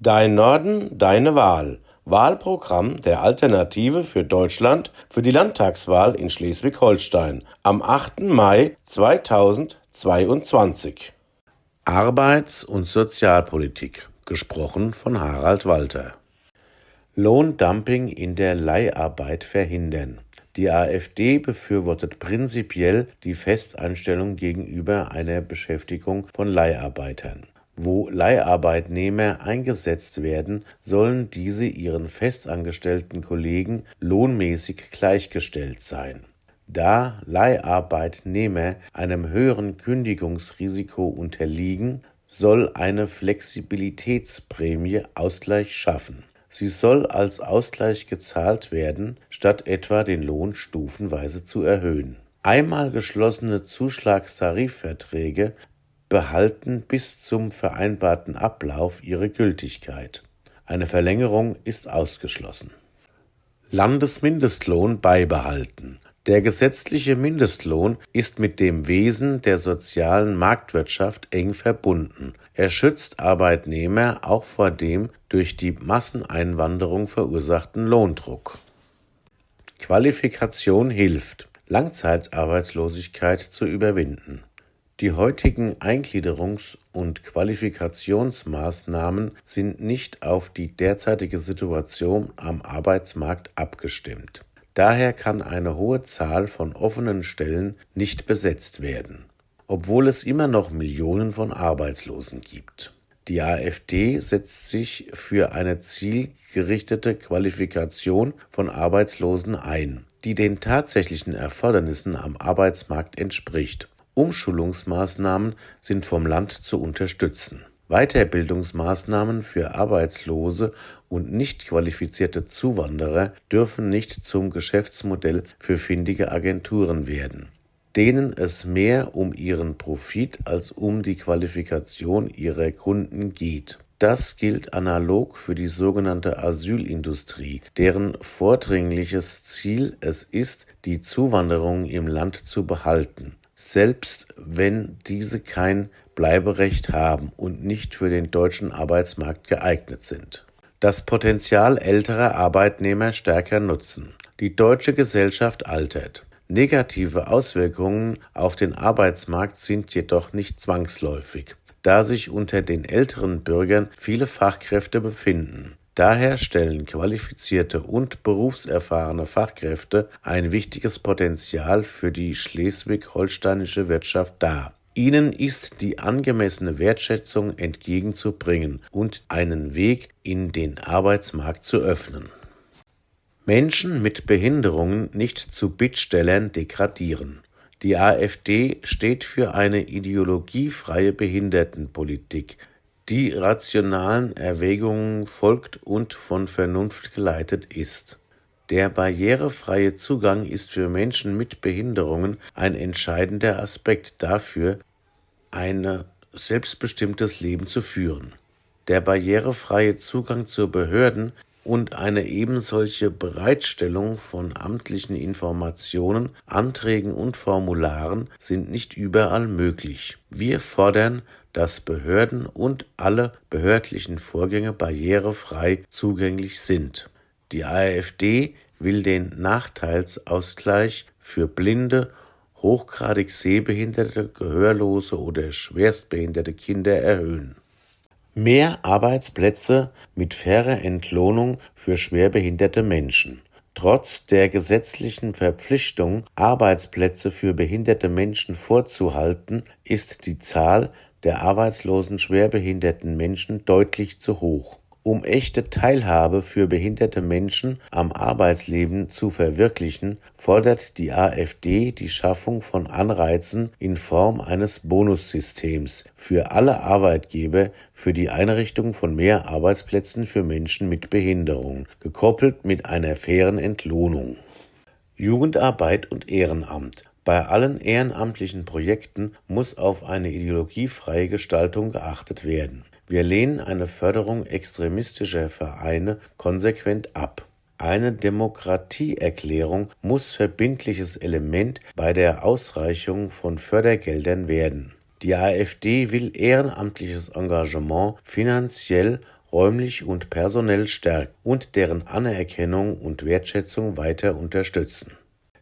Dein Norden, deine Wahl. Wahlprogramm der Alternative für Deutschland für die Landtagswahl in Schleswig-Holstein am 8. Mai 2022. Arbeits- und Sozialpolitik, gesprochen von Harald Walter. Lohndumping in der Leiharbeit verhindern. Die AfD befürwortet prinzipiell die Festeinstellung gegenüber einer Beschäftigung von Leiharbeitern. Wo Leiharbeitnehmer eingesetzt werden, sollen diese ihren festangestellten Kollegen lohnmäßig gleichgestellt sein. Da Leiharbeitnehmer einem höheren Kündigungsrisiko unterliegen, soll eine Flexibilitätsprämie Ausgleich schaffen. Sie soll als Ausgleich gezahlt werden, statt etwa den Lohn stufenweise zu erhöhen. Einmal geschlossene Zuschlagstarifverträge behalten bis zum vereinbarten Ablauf ihre Gültigkeit. Eine Verlängerung ist ausgeschlossen. Landesmindestlohn beibehalten. Der gesetzliche Mindestlohn ist mit dem Wesen der sozialen Marktwirtschaft eng verbunden. Er schützt Arbeitnehmer auch vor dem durch die Masseneinwanderung verursachten Lohndruck. Qualifikation hilft, Langzeitarbeitslosigkeit zu überwinden. Die heutigen Eingliederungs- und Qualifikationsmaßnahmen sind nicht auf die derzeitige Situation am Arbeitsmarkt abgestimmt. Daher kann eine hohe Zahl von offenen Stellen nicht besetzt werden, obwohl es immer noch Millionen von Arbeitslosen gibt. Die AfD setzt sich für eine zielgerichtete Qualifikation von Arbeitslosen ein, die den tatsächlichen Erfordernissen am Arbeitsmarkt entspricht Umschulungsmaßnahmen sind vom Land zu unterstützen. Weiterbildungsmaßnahmen für arbeitslose und nicht qualifizierte Zuwanderer dürfen nicht zum Geschäftsmodell für findige Agenturen werden, denen es mehr um ihren Profit als um die Qualifikation ihrer Kunden geht. Das gilt analog für die sogenannte Asylindustrie, deren vordringliches Ziel es ist, die Zuwanderung im Land zu behalten selbst wenn diese kein Bleiberecht haben und nicht für den deutschen Arbeitsmarkt geeignet sind. Das Potenzial älterer Arbeitnehmer stärker nutzen. Die deutsche Gesellschaft altert. Negative Auswirkungen auf den Arbeitsmarkt sind jedoch nicht zwangsläufig, da sich unter den älteren Bürgern viele Fachkräfte befinden. Daher stellen qualifizierte und berufserfahrene Fachkräfte ein wichtiges Potenzial für die schleswig-holsteinische Wirtschaft dar. Ihnen ist die angemessene Wertschätzung entgegenzubringen und einen Weg in den Arbeitsmarkt zu öffnen. Menschen mit Behinderungen nicht zu Bittstellern degradieren. Die AfD steht für eine ideologiefreie Behindertenpolitik, die rationalen Erwägungen folgt und von Vernunft geleitet ist. Der barrierefreie Zugang ist für Menschen mit Behinderungen ein entscheidender Aspekt dafür, ein selbstbestimmtes Leben zu führen. Der barrierefreie Zugang zu Behörden und eine ebensolche Bereitstellung von amtlichen Informationen, Anträgen und Formularen sind nicht überall möglich. Wir fordern dass Behörden und alle behördlichen Vorgänge barrierefrei zugänglich sind. Die AfD will den Nachteilsausgleich für blinde, hochgradig sehbehinderte, gehörlose oder schwerstbehinderte Kinder erhöhen. Mehr Arbeitsplätze mit fairer Entlohnung für schwerbehinderte Menschen. Trotz der gesetzlichen Verpflichtung, Arbeitsplätze für behinderte Menschen vorzuhalten, ist die Zahl der arbeitslosen schwerbehinderten Menschen deutlich zu hoch. Um echte Teilhabe für behinderte Menschen am Arbeitsleben zu verwirklichen, fordert die AfD die Schaffung von Anreizen in Form eines Bonussystems für alle Arbeitgeber für die Einrichtung von mehr Arbeitsplätzen für Menschen mit Behinderung, gekoppelt mit einer fairen Entlohnung. Jugendarbeit und Ehrenamt bei allen ehrenamtlichen Projekten muss auf eine ideologiefreie Gestaltung geachtet werden. Wir lehnen eine Förderung extremistischer Vereine konsequent ab. Eine Demokratieerklärung muss verbindliches Element bei der Ausreichung von Fördergeldern werden. Die AfD will ehrenamtliches Engagement finanziell räumlich und personell stärken und deren Anerkennung und Wertschätzung weiter unterstützen.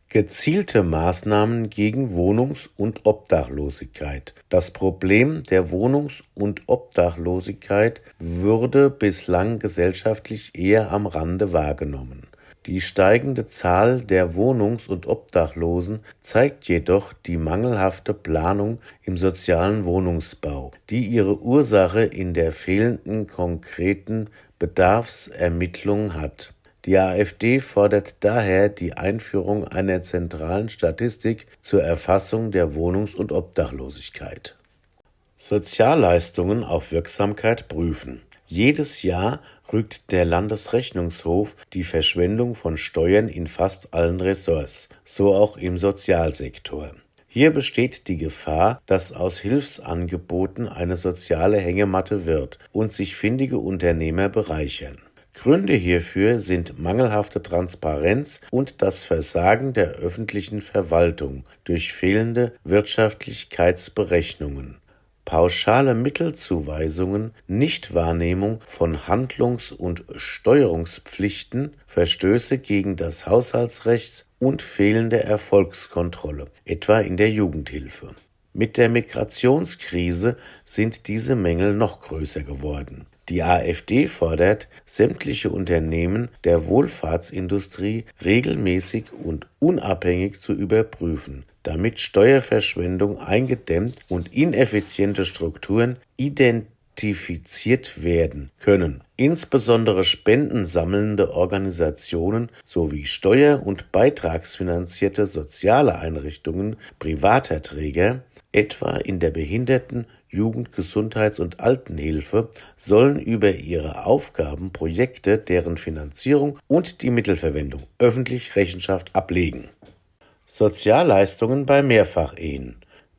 Gezielte Maßnahmen gegen Wohnungs- und Obdachlosigkeit. Das Problem der Wohnungs- und Obdachlosigkeit würde bislang gesellschaftlich eher am Rande wahrgenommen. Die steigende Zahl der Wohnungs- und Obdachlosen zeigt jedoch die mangelhafte Planung im sozialen Wohnungsbau, die ihre Ursache in der fehlenden konkreten Bedarfsermittlung hat. Die AfD fordert daher die Einführung einer zentralen Statistik zur Erfassung der Wohnungs- und Obdachlosigkeit. Sozialleistungen auf Wirksamkeit prüfen. Jedes Jahr rügt der Landesrechnungshof die Verschwendung von Steuern in fast allen Ressorts, so auch im Sozialsektor. Hier besteht die Gefahr, dass aus Hilfsangeboten eine soziale Hängematte wird und sich findige Unternehmer bereichern. Gründe hierfür sind mangelhafte Transparenz und das Versagen der öffentlichen Verwaltung durch fehlende Wirtschaftlichkeitsberechnungen pauschale Mittelzuweisungen, Nichtwahrnehmung von Handlungs- und Steuerungspflichten, Verstöße gegen das Haushaltsrecht und fehlende Erfolgskontrolle, etwa in der Jugendhilfe. Mit der Migrationskrise sind diese Mängel noch größer geworden. Die AfD fordert, sämtliche Unternehmen der Wohlfahrtsindustrie regelmäßig und unabhängig zu überprüfen, damit Steuerverschwendung eingedämmt und ineffiziente Strukturen identifiziert werden können. Insbesondere spendensammelnde Organisationen sowie steuer- und beitragsfinanzierte soziale Einrichtungen privater Träger, etwa in der Behinderten-, Jugend-, Gesundheits- und Altenhilfe, sollen über ihre Aufgaben, Projekte, deren Finanzierung und die Mittelverwendung öffentlich Rechenschaft ablegen Sozialleistungen bei Mehrfachehen.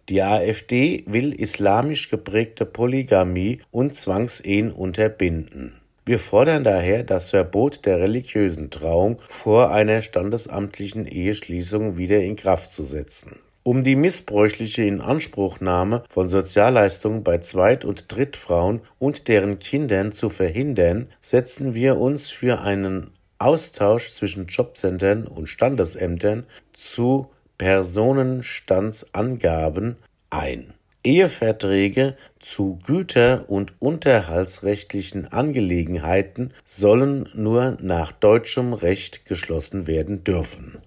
Die AfD will islamisch geprägte Polygamie und Zwangsehen unterbinden. Wir fordern daher das Verbot der religiösen Trauung vor einer standesamtlichen Eheschließung wieder in Kraft zu setzen. Um die missbräuchliche Inanspruchnahme von Sozialleistungen bei Zweit- und Drittfrauen und deren Kindern zu verhindern, setzen wir uns für einen Austausch zwischen Jobcentern und Standesämtern zu Personenstandsangaben ein. Eheverträge zu güter- und unterhaltsrechtlichen Angelegenheiten sollen nur nach deutschem Recht geschlossen werden dürfen